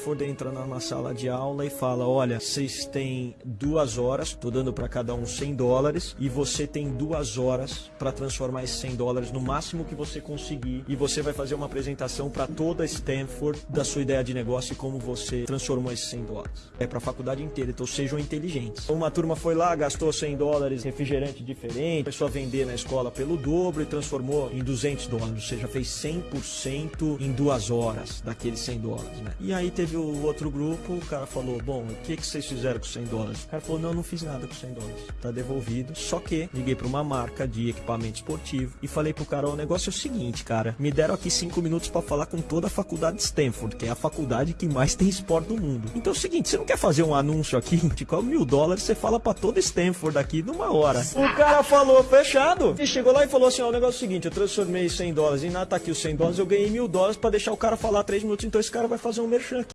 Ford entra numa sala de aula e fala: Olha, vocês têm duas horas, tô dando para cada um 100 dólares, e você tem duas horas para transformar esses 100 dólares no máximo que você conseguir, e você vai fazer uma apresentação para toda Stanford da sua ideia de negócio e como você transformou esses 100 dólares. É para a faculdade inteira, então sejam inteligentes. Uma turma foi lá, gastou 100 dólares, refrigerante diferente, começou a vender na escola pelo dobro e transformou em 200 dólares, ou seja, fez 100% em duas horas daqueles 100 dólares, né? E aí teve o outro grupo, o cara falou, bom, o que, que vocês fizeram com 100 dólares? O cara falou, não, não fiz nada com 100 dólares, tá devolvido. Só que liguei para uma marca de equipamento esportivo e falei pro cara, o negócio é o seguinte, cara, me deram aqui 5 minutos para falar com toda a faculdade de Stanford, que é a faculdade que mais tem esporte do mundo. Então é o seguinte, você não quer fazer um anúncio aqui? De qual mil dólares você fala para toda Stanford aqui numa hora. O cara falou, fechado. E chegou lá e falou assim, ó, o negócio é o seguinte, eu transformei 100 dólares em nada, tá aqui os 100 dólares, eu ganhei mil dólares para deixar o cara falar 3 minutos, então esse cara vai fazer um merchan aqui.